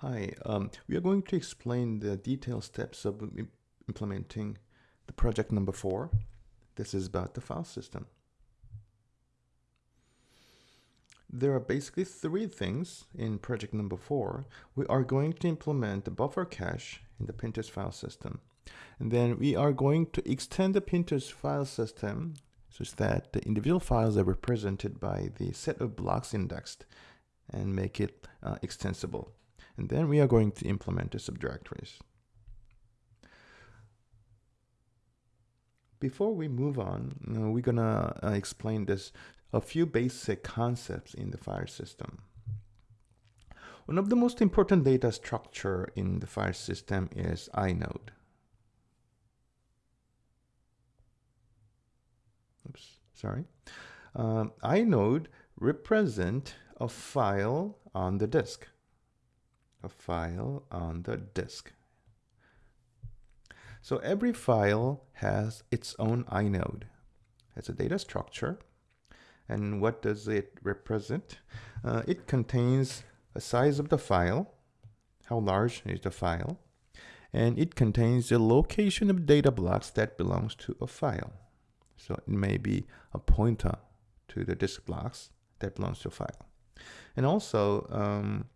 Hi, um, we are going to explain the detailed steps of im- implementing the project number four. This is about the file system. There are basically three things in project number four. We are going to implement the buffer cache in the Pintos file system. And then we are going to extend the Pintos file system such that the individual files are represented by the set of blocks indexed and make it uh, extensible. And then we are going to implement the subdirectories. Before we move on, we're gonna uh, explain this a few basic concepts in the file system. One of the most important data structure in the file system is inode. Oops, sorry. Um, inode represent a file on the disk. A file on the disk. So every file has its own inode. It's a data structure. And what does it represent? Uh, it contains a size of the file, how large is the file, and it contains the location of data blocks that belongs to a file. So it may be a pointer to the disk blocks that belongs to a file. And also, um,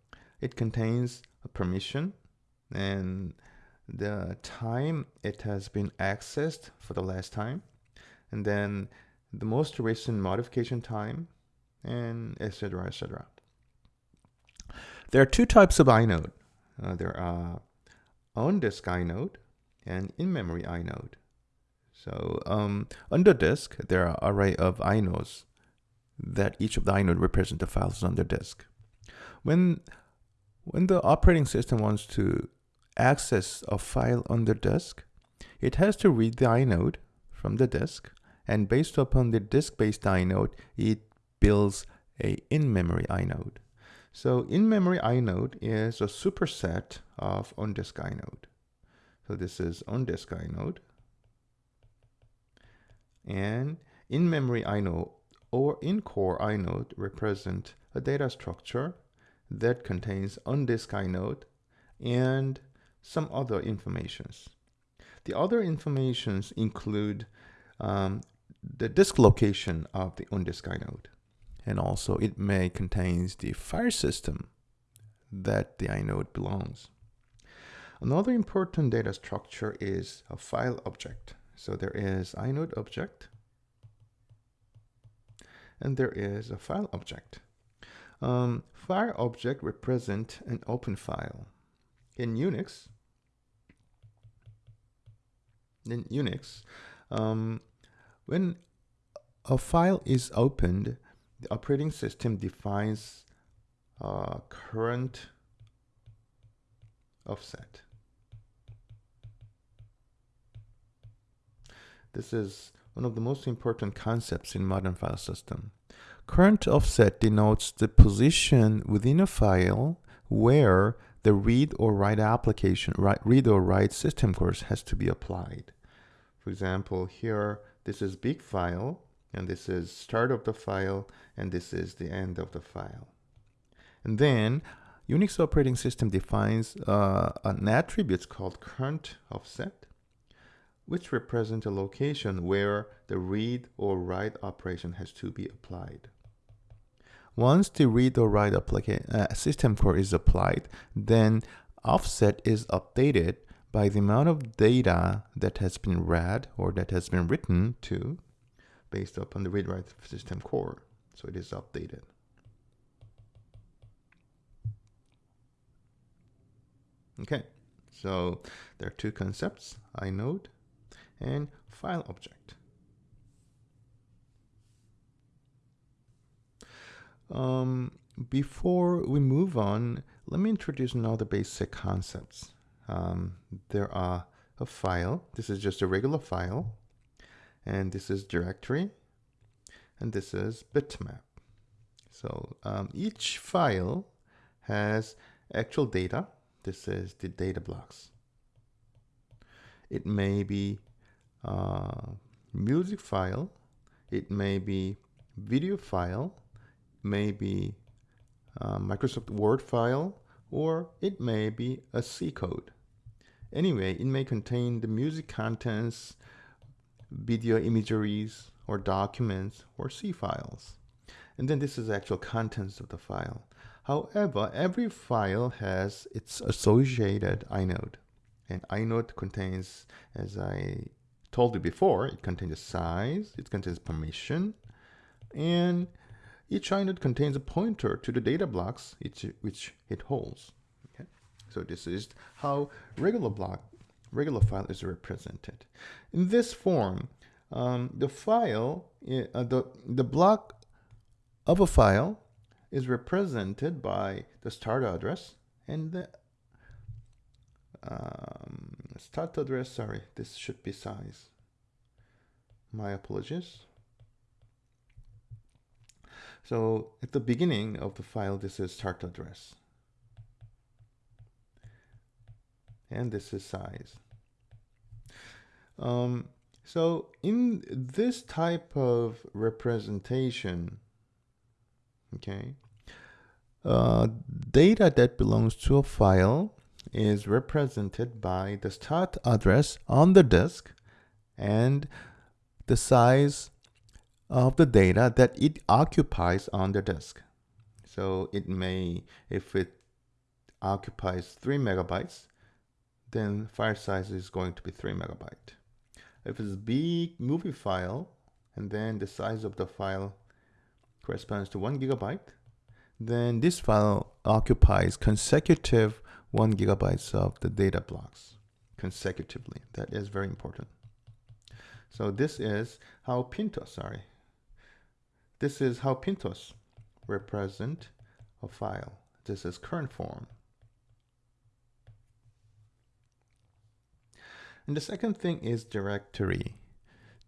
it contains permission and the time it has been accessed for the last time, and then the most recent modification time, and etc. etc. There are two types of inode. Uh, there are on-disk inode and in-memory inode. So um, under disk, there are array of inodes that each of the inode represent the files on the disk. When when the operating system wants to access a file on the disk, it has to read the inode from the disk, and based upon the disk-based inode, it builds a in-memory inode. So in-memory inode is a superset of on-disk inode. So this is on-disk inode. And in-memory inode or in-core inode represent a data structure that contains on-disk inode and some other informations. The other informations include um, the disk location of the on-disk inode, and also it may contains the file system that the inode belongs. Another important data structure is a file object. So there is inode object, and there is a file object. Um, file object represent an open file. In Unix, in Unix, um, when a file is opened, the operating system defines a current offset. This is one of the most important concepts in modern file system. Current offset denotes the position within a file where the read or write application, read or write system calls has to be applied. For example, here, this is big file, and this is start of the file, and this is the end of the file. And then Unix operating system defines uh, an attribute called current offset, which represents a location where the read or write operation has to be applied. Once the read or write uh, system call is applied, then offset is updated by the amount of data that has been read or that has been written to based upon the read write system call. So it is updated. Okay, so there are two concepts, inode and file object. Um, before we move on, let me introduce another basic concepts. Um, there are a file. This is just a regular file. And this is directory. And this is bitmap. So um, each file has actual data. This is the data blocks. It may be uh, music file. It may be video file maybe a Microsoft Word file or it may be a C code. Anyway, it may contain the music contents, video imageries, or documents, or C files. And then this is actual contents of the file. However, every file has its associated inode. And inode contains, as I told you before, it contains size, it contains permission, and each inode contains a pointer to the data blocks which it holds. Okay? So this is how regular block, regular file is represented. In this form, um, the file, uh, the, the block of a file is represented by the start address and the um, start address, sorry, this should be size. My apologies. So at the beginning of the file, this is start address. And this is size. Um, so in this type of representation, okay, uh, data that belongs to a file is represented by the start address on the disk and the size of the data that it occupies on the disk. So it may, if it occupies 3 megabytes, then file size is going to be 3 megabyte. If it's a big movie file, and then the size of the file corresponds to 1 gigabyte, then this file occupies consecutive 1 gigabytes of the data blocks consecutively. That is very important. So this is how Pinto, sorry, this is how Pintos represent a file. This is current form. And the second thing is directory.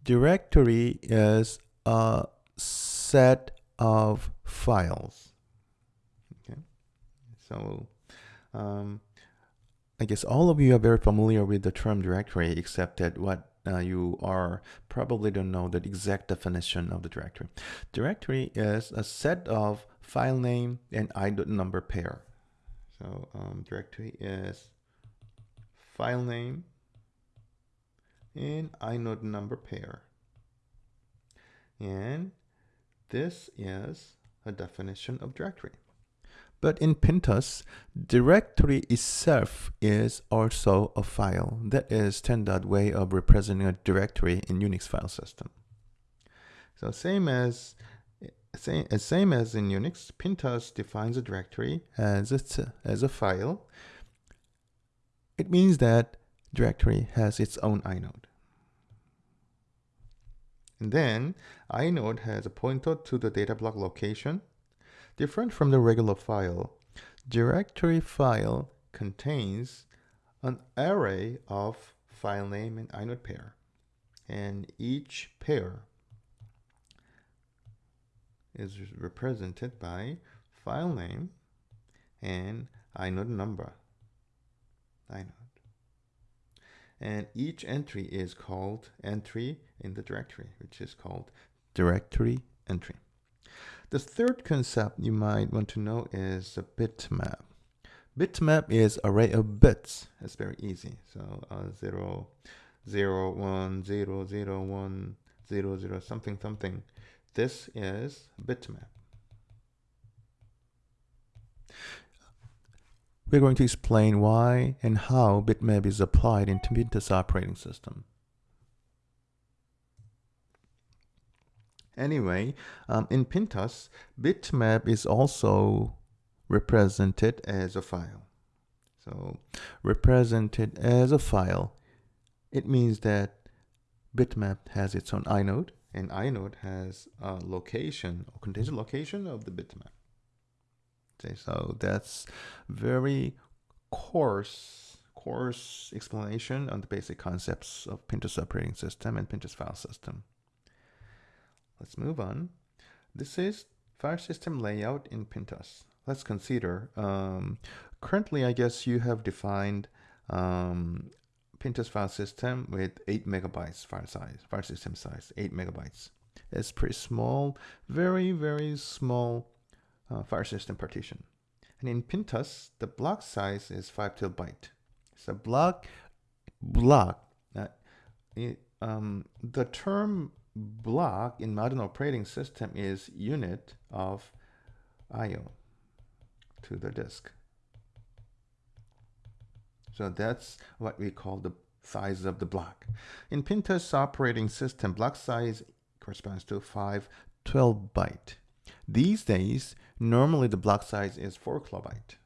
Directory is a set of files. Okay, so um, I guess all of you are very familiar with the term directory, except that what uh, you are probably don't know the exact definition of the directory. Directory is a set of file name and inode number pair. So um, directory is file name and inode number pair. And this is a definition of directory. But in Pintos, directory itself is also a file. That is standard way of representing a directory in Unix file system. So same as same, same as in Unix, Pintos defines a directory as a, as a file. It means that directory has its own inode. And then inode has a pointer to the data block location Different from the regular file, directory file contains an array of file name and inode pair. And each pair is represented by file name and inode number. Inode. And each entry is called entry in the directory, which is called directory entry. The third concept you might want to know is a bitmap. Bitmap is array of bits. It's very easy. So uh, 0, 0, 1, 0, 0, 1, 0, 0, something, something. This is bitmap. We're going to explain why and how bitmap is applied in Pintos operating system. Anyway, um, in Pintos, bitmap is also represented as a file. So represented as a file, it means that bitmap has its own inode and inode has a location or contains a location of the bitmap. Okay, so that's very coarse, coarse explanation on the basic concepts of Pintos operating system and Pintos file system. Let's move on. This is file system layout in Pintos. Let's consider, um, currently I guess you have defined um, Pintos file system with 8 megabytes file size, file system size, 8 megabytes. It's pretty small, very, very small uh, file system partition. And in Pintos, the block size is 5 kilobyte. So block, block, uh, it, um, the term block in modern operating system is unit of IO to the disk. So that's what we call the size of the block. In Pintos operating system, block size corresponds to 512 byte. These days, normally the block size is 4 kilobyte.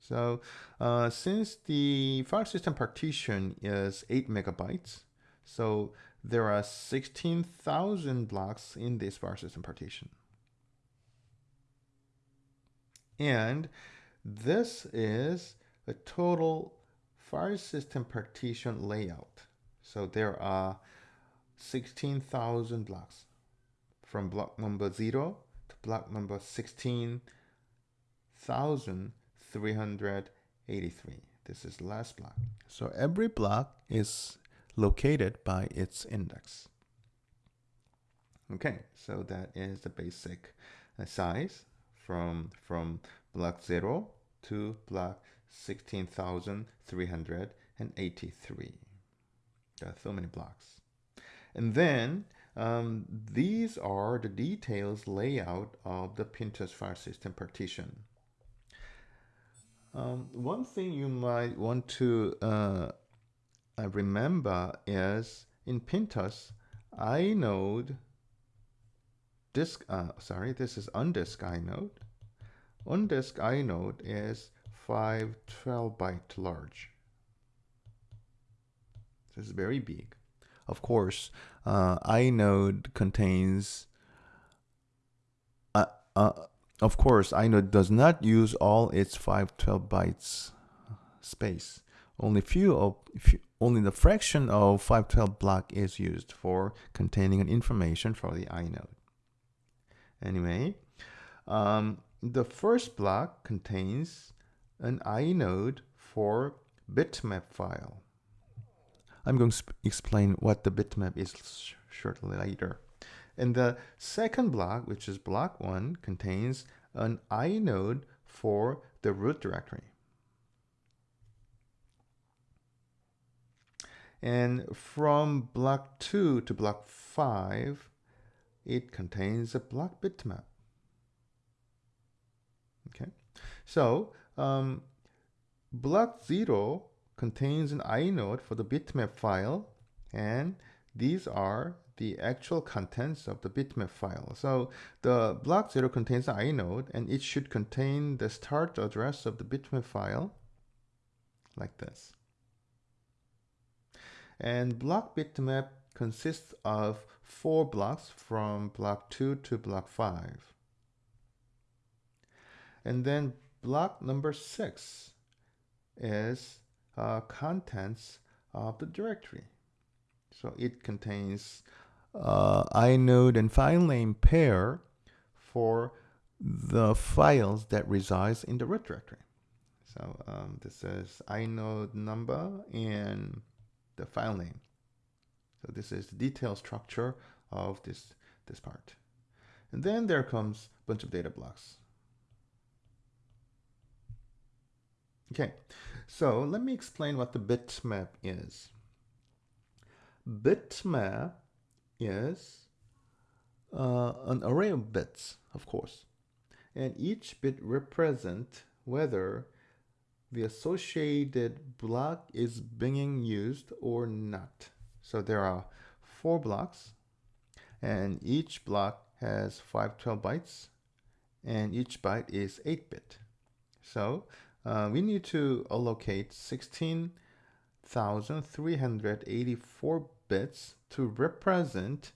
So uh, since the file system partition is 8 megabytes, so there are 16,000 blocks in this file system partition. And this is a total file system partition layout. So there are 16,000 blocks from block number 0 to block number 16,383. This is the last block. So every block is located by its index. Okay, so that is the basic uh, size from, from block 0 to block 16,383. There are so many blocks. And then um, these are the details layout of the Pintos file system partition. Um, one thing you might want to uh, uh remember is in Pintos, inode disk, uh, sorry, this is on-disk inode. On-disk inode is 512 byte large. This is very big. Of course, uh, inode contains, uh, uh, of course, inode does not use all its 512 bytes space. Only few of few, only the fraction of 512 block is used for containing an information for the inode. Anyway, um, the first block contains an inode for bitmap file. I'm going to explain what the bitmap is sh shortly later. And the second block, which is block one, contains an inode for the root directory. And from block 2 to block 5, it contains a block bitmap. Okay, so um, block 0 contains an inode for the bitmap file and these are the actual contents of the bitmap file. So the block 0 contains an inode and it should contain the start address of the bitmap file like this. And block bitmap consists of four blocks from block 2 to block 5. And then block number 6 is uh, contents of the directory. So it contains uh, inode and file name pair for the files that resides in the root directory. So um, this is inode number and the file name. So this is the detailed structure of this, this part. And then there comes a bunch of data blocks. Okay, so let me explain what the bitmap is. Bitmap is uh, an array of bits, of course, and each bit represents whether the associated block is being used or not. So there are four blocks, and each block has 512 bytes, and each byte is 8-bit. So uh, we need to allocate 16,384 bits to represent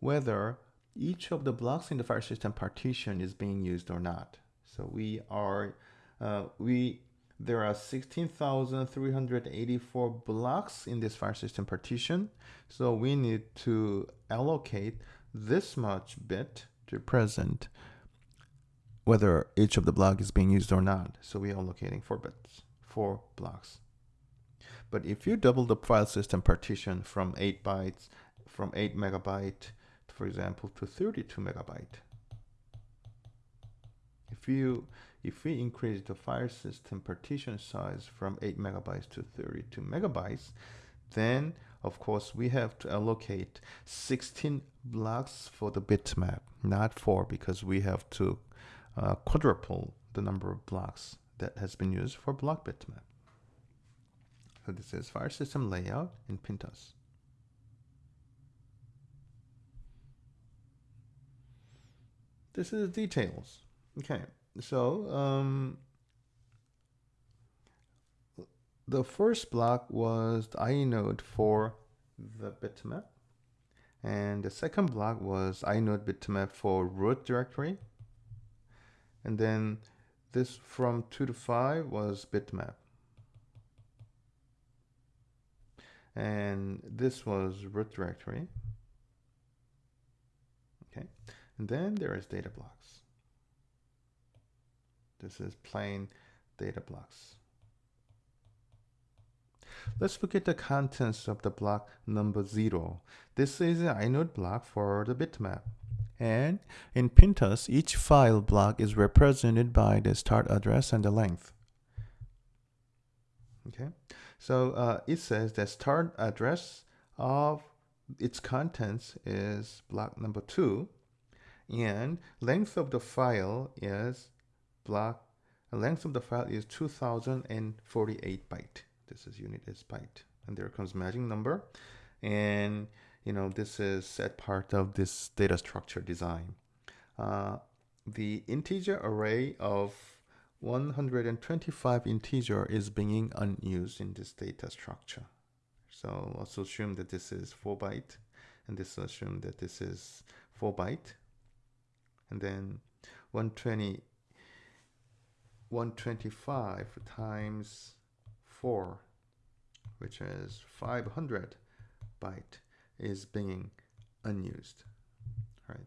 whether each of the blocks in the file system partition is being used or not. So we are, uh, we there are 16,384 blocks in this file system partition. So we need to allocate this much bit to present whether each of the block is being used or not. So we are allocating four bits, four blocks. But if you double the file system partition from 8 bytes, from 8 megabyte, for example, to 32 megabyte, If you if we increase the file system partition size from 8 megabytes to 32 megabytes, then of course we have to allocate 16 blocks for the bitmap, not 4 because we have to uh, quadruple the number of blocks that has been used for block bitmap. So this is file system layout in PinTOS. This is details. Okay, so um, the first block was the inode for the bitmap. And the second block was inode bitmap for root directory. And then this from 2 to 5 was bitmap. And this was root directory. Okay. And then there is data blocks. This is plain data blocks. Let's look at the contents of the block number 0. This is an inode block for the bitmap. And in PinTOS, each file block is represented by the start address and the length. Okay, so uh, it says that start address of its contents is block number 2 and length of the file is block. The length of the file is 2048 byte. This is unit is byte. And there comes magic number. And you know this is set part of this data structure design. Uh, the integer array of 125 integer is being unused in this data structure. So let's assume that this is 4 byte and this assume that this is 4 byte. And then 120 125 times 4 which is 500 byte is being unused right?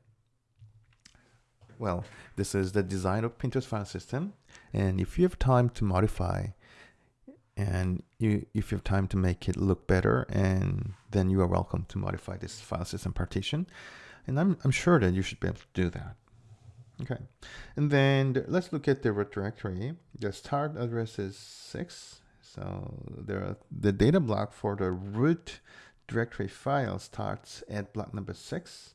Well this is the design of PinTOS file system and if you have time to modify and you if you have time to make it look better and then you are welcome to modify this file system partition and I'm, I'm sure that you should be able to do that Okay, and then let's look at the root directory. The start address is 6. So there the data block for the root directory file starts at block number 6.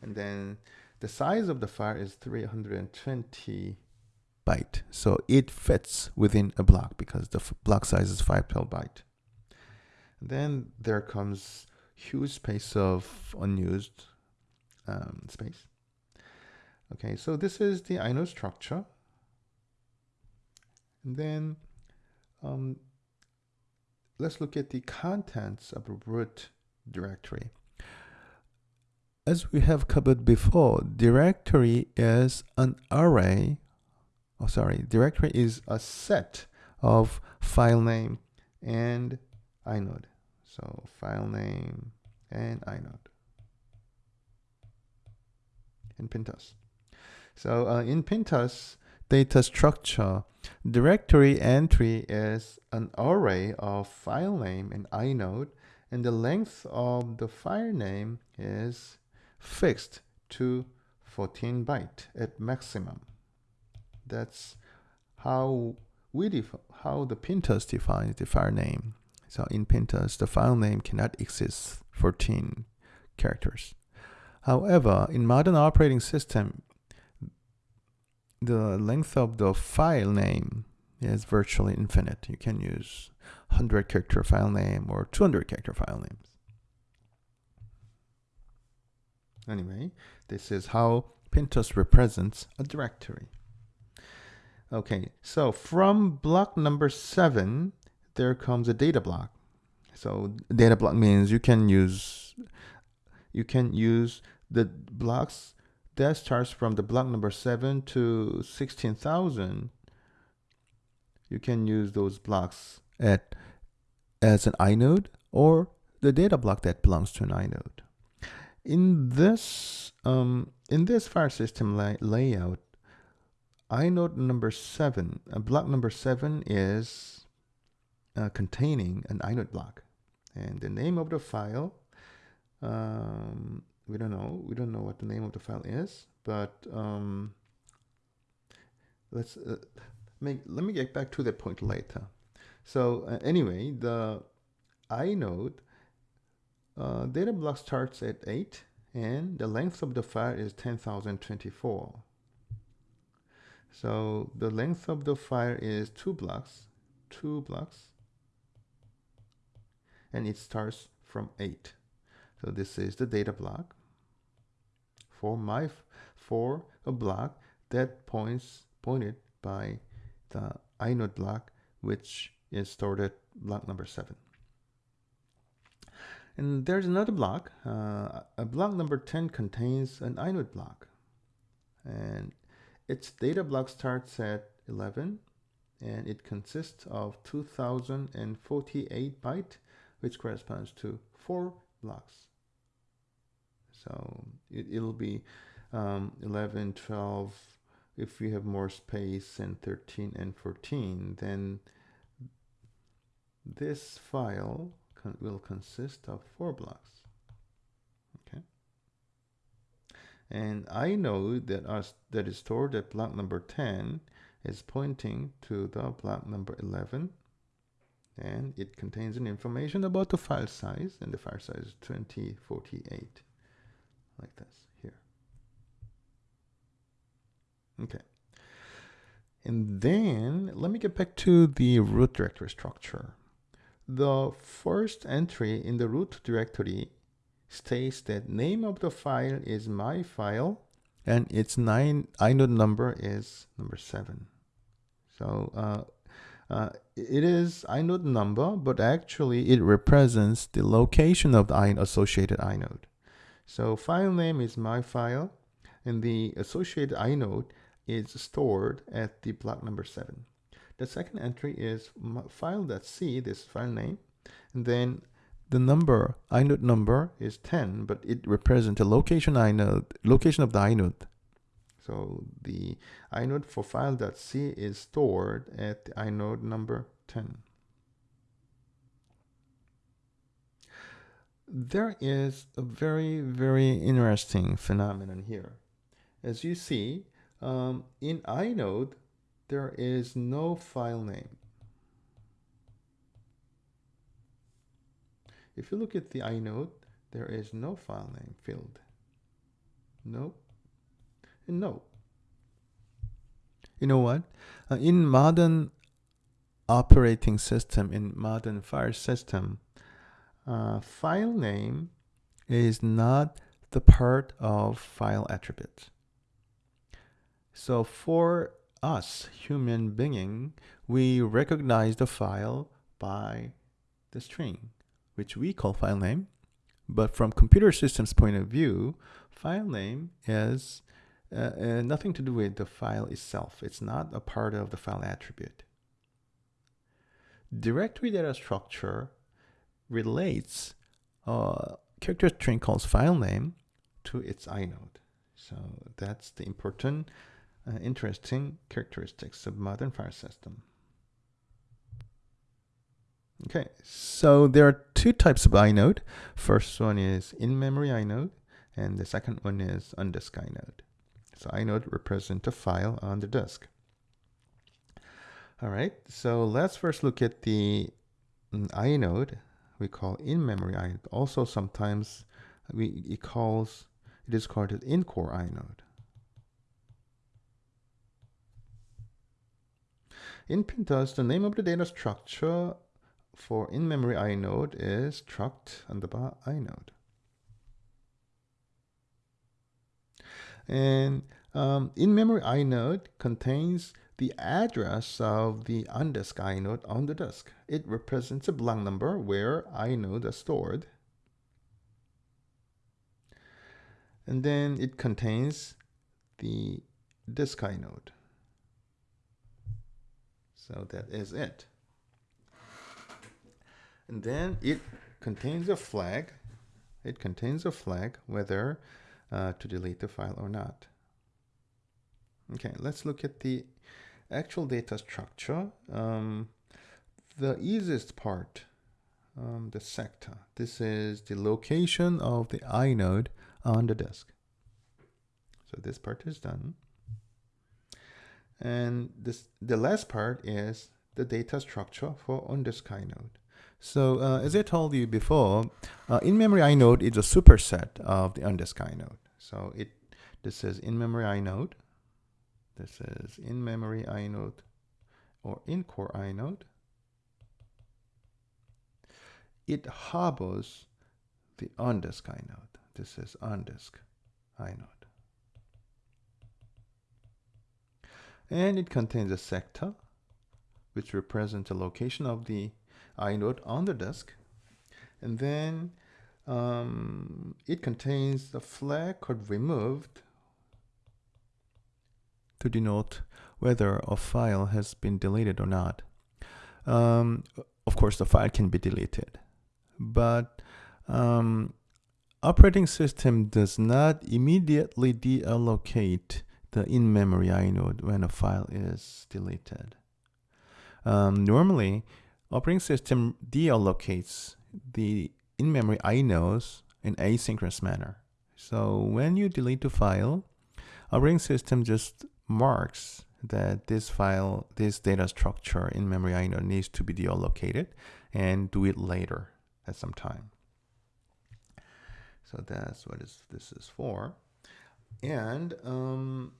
And then the size of the file is 320 byte. So it fits within a block because the block size is 512 byte. Then there comes huge space of unused um, space. Okay, so this is the inode structure. And then um, let's look at the contents of a root directory. As we have covered before, directory is an array, oh sorry, directory is a set of file name and inode. So file name and inode in PinTOS. So uh, in PinTOS data structure, directory entry is an array of file name and inode, and the length of the file name is fixed to 14 byte at maximum. That's how we how the PinTOS defines the file name. So in PinTOS, the file name cannot exceed 14 characters. However, in modern operating system, the length of the file name is virtually infinite. You can use 100 character file name or 200 character file names. Anyway, this is how PinTOS represents a directory. Okay, so from block number seven, there comes a data block. So data block means you can use you can use the blocks that starts from the block number 7 to 16,000 you can use those blocks at as an inode or the data block that belongs to an inode. In this um, in this file system lay layout inode number 7 uh, block number 7 is uh, containing an inode block. And the name of the file um, we don't know we don't know what the name of the file is but um, let's uh, make, let me get back to that point later. So uh, anyway, the inode uh, data block starts at 8 and the length of the file is 10,024. So the length of the file is two blocks, two blocks, and it starts from 8. So this is the data block for my for a block that points pointed by the inode block which is stored at block number 7. And there's another block. Uh, a block number 10 contains an inode block. And its data block starts at 11 and it consists of 2048 byte which corresponds to four blocks. So it, will be um, 11, 12, if we have more space and 13 and 14 then this file con will consist of four blocks. Okay. And I know that us that is stored at block number 10 is pointing to the block number 11 and it contains an information about the file size and the file size is 2048 like this here okay and then let me get back to the root directory structure the first entry in the root directory states that name of the file is my file and its nine inode number is number seven. So uh, uh, it is inode number, but actually it represents the location of the associated inode. So file name is my file and the associated inode is stored at the block number seven. The second entry is file.c, this file name, and then the number, inode number is 10, but it represents the location inode, location of the inode. So the inode for file.c is stored at the inode number 10. There is a very, very interesting phenomenon here. As you see, um, in inode, there is no file name. If you look at the inode, there is no file name field. No. And no. You know what? Uh, in modern operating system, in modern file system, uh, file name is not the part of file attribute. So for us, human being, we recognize the file by the string, which we call file name. But from computer systems point of view, file name is uh, uh, nothing to do with the file itself. It's not a part of the file attribute. Directory data structure relates a character string called file name to its inode. So that's the important uh, interesting characteristics of modern file system. Okay, so there are two types of inode. First one is in-memory inode, and the second one is on-disk inode. So inode represents a file on the disk. All right, so let's first look at the mm, inode we call in-memory inode. Also, sometimes we it calls it is called an in-core inode. In PinTOS, the name of the data structure for in-memory inode is struct underbar inode. And um, in-memory inode contains the address of the on-disk inode on the disk. It represents a block number where inode is stored. And then it contains the disk inode. So that is it. And then it contains a flag. It contains a flag whether uh, to delete the file or not. Okay, let's look at the actual data structure. Um, the easiest part, um, the sector. This is the location of the inode on the disk. So this part is done. And this the last part is the data structure for on-disk inode. So uh, as I told you before, uh, in-memory inode is a superset of the on-disk inode. So it this is in-memory inode. This is in-memory inode or in-core inode. It harbors the on-disk inode. This is on-disk inode. And it contains a sector which represents the location of the inode on the disk. And then um, it contains the flag called removed to denote whether a file has been deleted or not. Um, of course, the file can be deleted, but um, operating system does not immediately deallocate the in-memory inode when a file is deleted. Um, normally, operating system deallocates the in-memory inodes in asynchronous manner. So when you delete the file, operating system just marks that this file, this data structure in memory inode needs to be deallocated and do it later at some time. So that's what is, this is for. And um,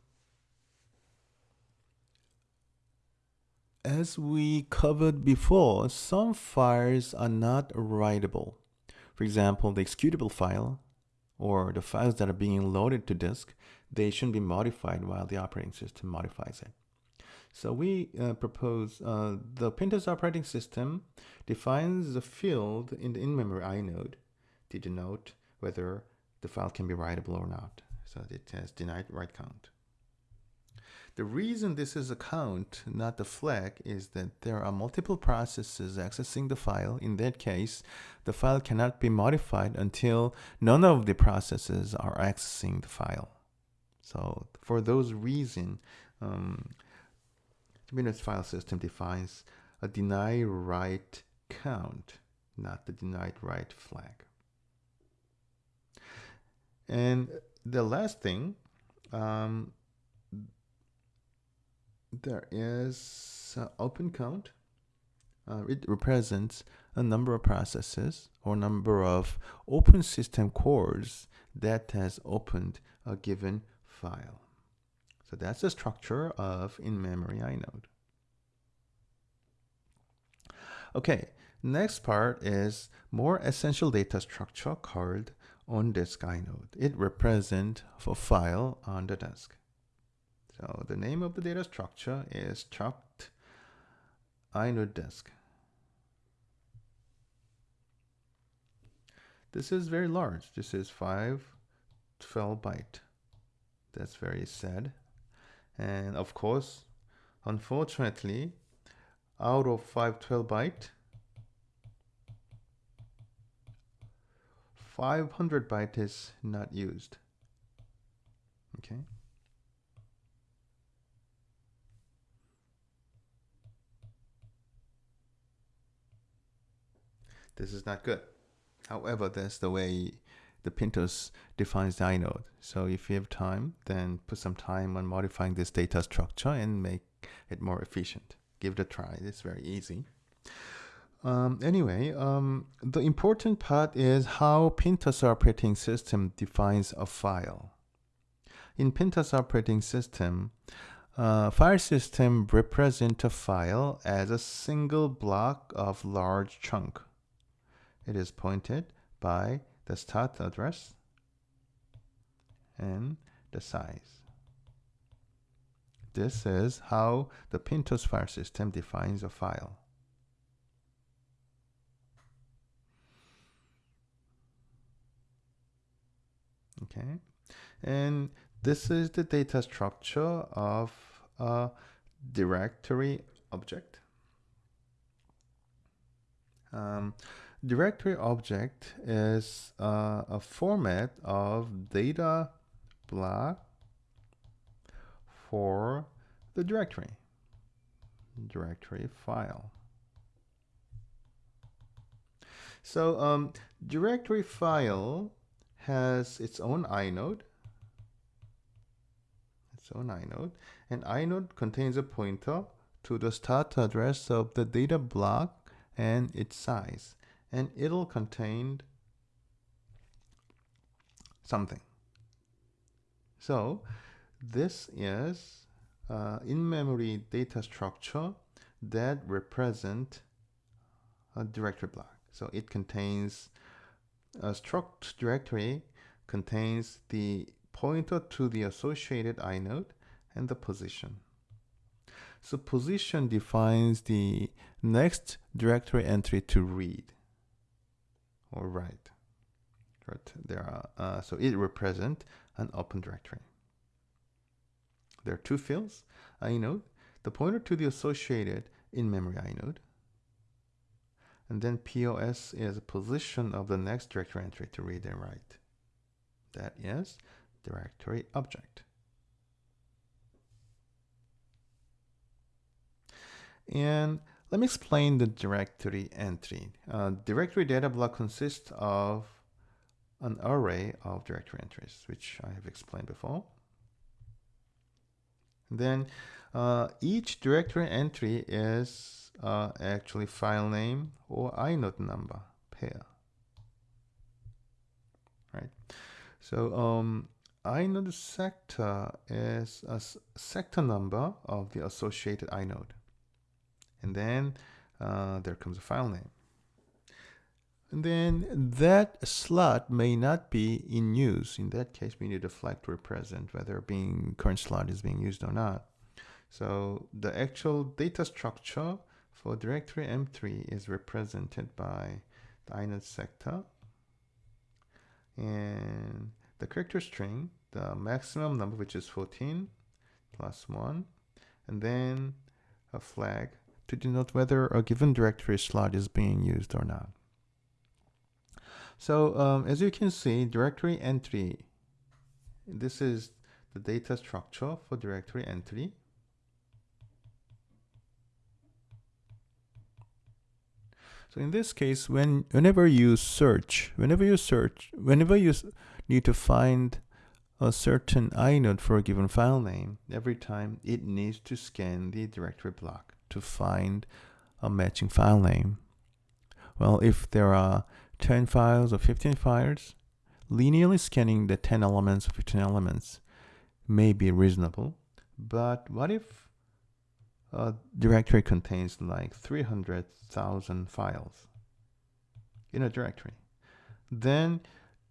as we covered before, some files are not writable. For example, the executable file or the files that are being loaded to disk, they shouldn't be modified while the operating system modifies it. So we uh, propose uh, the PinTOS operating system defines a field in the in-memory inode to denote whether the file can be writable or not. So it has denied write count. The reason this is a count, not the flag, is that there are multiple processes accessing the file. In that case, the file cannot be modified until none of the processes are accessing the file. So for those reasons, um, the Windows file system defines a deny write count, not the denied write flag. And the last thing, um, there is uh, open count. Uh, it represents a number of processes or number of open system calls that has opened a given file. So that's the structure of in-memory inode. Okay, next part is more essential data structure called on-disk inode. It represents a file on the disk. So the name of the data structure is struct inode disk. This is very large. This is 512 byte. That's very sad. And of course, unfortunately, out of 512 byte, 500 byte is not used. Okay. This is not good. However, that's the way the PinTOS defines the inode. So if you have time, then put some time on modifying this data structure and make it more efficient. Give it a try. It's very easy. Um, anyway, um, the important part is how PinTOS operating system defines a file. In PinTOS operating system, uh, file system represent a file as a single block of large chunk it is pointed by the start address and the size. This is how the PinTOS file system defines a file. Okay, and this is the data structure of a directory object. Um, directory object is uh, a format of data block for the directory directory file so um, directory file has its own inode its own inode. And inode contains a pointer to the start address of the data block and its size. And it'll contain something. So this is uh, in-memory data structure that represent a directory block. So it contains a struct directory contains the pointer to the associated inode and the position. So position defines the next directory entry to read or write. Right? There are, uh, so it represents an open directory. There are two fields, inode, the pointer to the associated in-memory inode, and then POS is a position of the next directory entry to read and write. That is directory object. And let me explain the directory entry. Uh, directory data block consists of an array of directory entries, which I have explained before. Then uh, each directory entry is uh, actually file name or inode number pair. Right. So um, inode sector is a sector number of the associated inode. And then uh, there comes a file name. And then that slot may not be in use. In that case, we need a flag to represent whether being current slot is being used or not. So the actual data structure for directory entry is represented by the inode sector and the character string, the maximum number, which is 14 plus 1, and then a flag to denote whether a given directory slot is being used or not. So um, as you can see, directory entry, this is the data structure for directory entry. So in this case, when whenever you search, whenever you search, whenever you need to find a certain inode for a given file name, every time it needs to scan the directory block to find a matching file name. Well, if there are 10 files or 15 files, linearly scanning the 10 elements or 15 elements may be reasonable. But what if a directory contains like 300,000 files in a directory. Then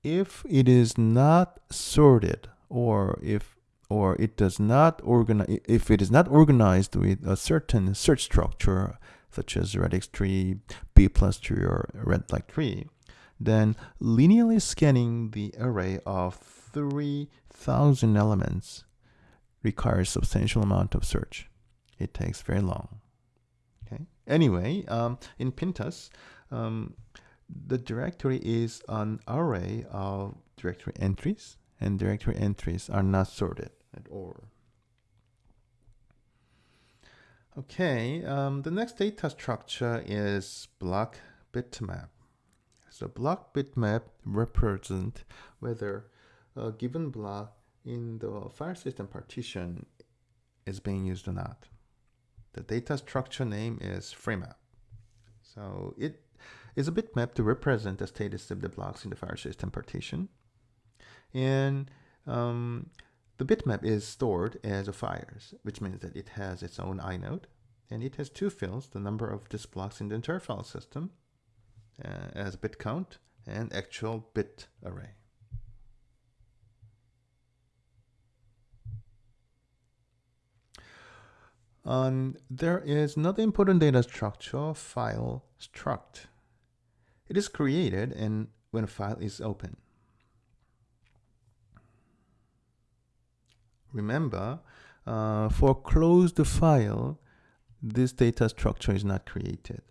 if it is not sorted or if or it does not organize if it is not organized with a certain search structure such as radix tree, B plus tree, or red-black tree, then linearly scanning the array of 3,000 elements requires substantial amount of search it takes very long. Okay. Anyway, um, in Pintos, um, the directory is an array of directory entries, and directory entries are not sorted at all. Okay, um, the next data structure is block bitmap. So block bitmap represent whether a given block in the file system partition is being used or not. The data structure name is FreeMap. So it is a bitmap to represent the status of the blocks in the file system partition. And um, the bitmap is stored as a fires, which means that it has its own inode. And it has two fields, the number of disk blocks in the entire file system uh, as bit count and actual bit array. Um, there is another important data structure, file struct. It is created and when a file is open. Remember, uh, for closed file, this data structure is not created.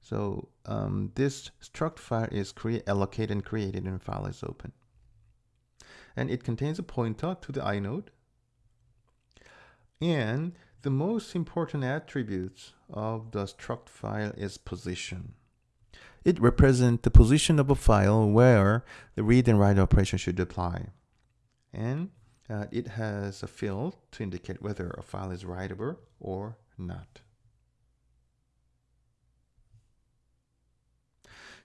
So um, this struct file is create, allocated and created and file is open. And it contains a pointer to the inode. And the most important attributes of the struct file is position. It represents the position of a file where the read and write operation should apply. And uh, it has a field to indicate whether a file is writable or not.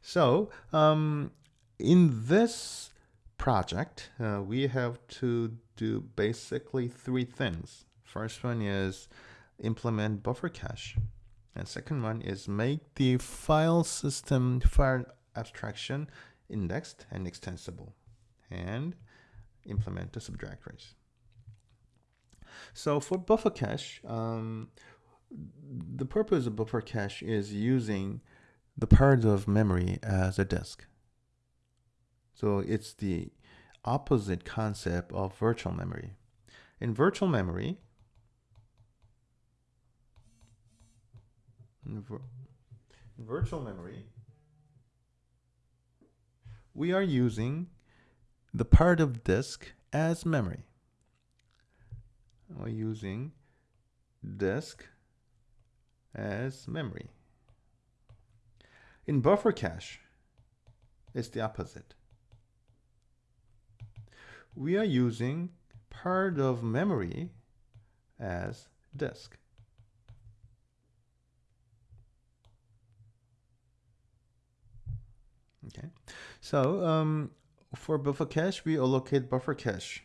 So um, in this project, uh, we have to do basically three things. First one is implement buffer cache. And second one is make the file system file abstraction indexed and extensible and implement the subdirectories. So for buffer cache, um, the purpose of buffer cache is using the part of memory as a disk. So it's the opposite concept of virtual memory. In virtual memory, in virtual memory, we are using the part of disk as memory. We're using disk as memory. In buffer cache, it's the opposite. We are using part of memory as disk. Okay, so um, for buffer cache, we allocate buffer cache.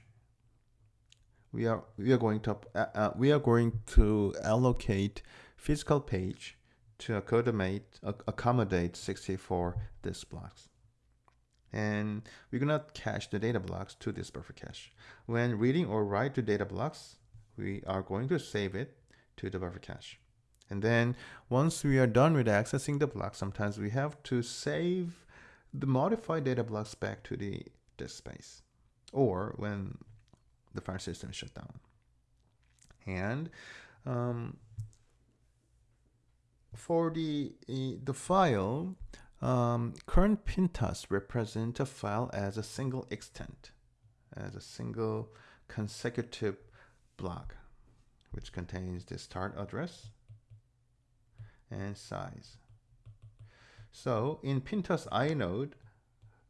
We are we are going to uh, uh, we are going to allocate physical page to accommodate, accommodate 64 disk blocks. And we're gonna cache the data blocks to this buffer cache. When reading or write to data blocks, we are going to save it to the buffer cache. And then once we are done with accessing the block, sometimes we have to save the modified data blocks back to the disk space or when the file system is shut down. And um, for the, the file, um, current Pintos represent a file as a single extent, as a single consecutive block, which contains the start address and size. So in Pintos inode,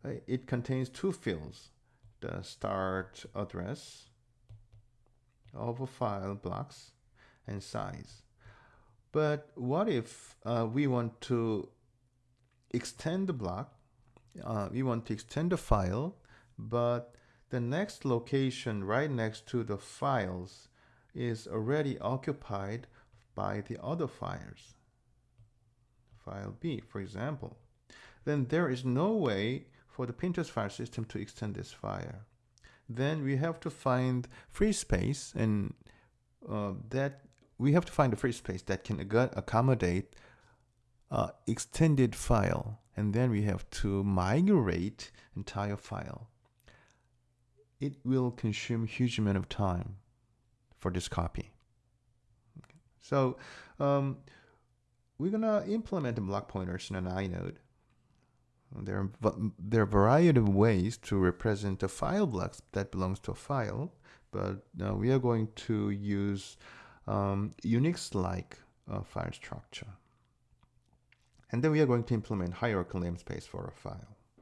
uh, it contains two fields, the start address of a file blocks and size. But what if uh, we want to extend the block, uh, we want to extend the file, but the next location right next to the files is already occupied by the other files file B, for example, then there is no way for the Pintos file system to extend this file. Then we have to find free space and uh, that we have to find a free space that can accommodate uh, extended file and then we have to migrate entire file. It will consume huge amount of time for this copy. Okay. So um, we're gonna implement block pointers in an inode. There are, there are a variety of ways to represent a file blocks that belongs to a file, but uh, we are going to use um, Unix-like uh, file structure. And then we are going to implement hierarchical namespace for a file.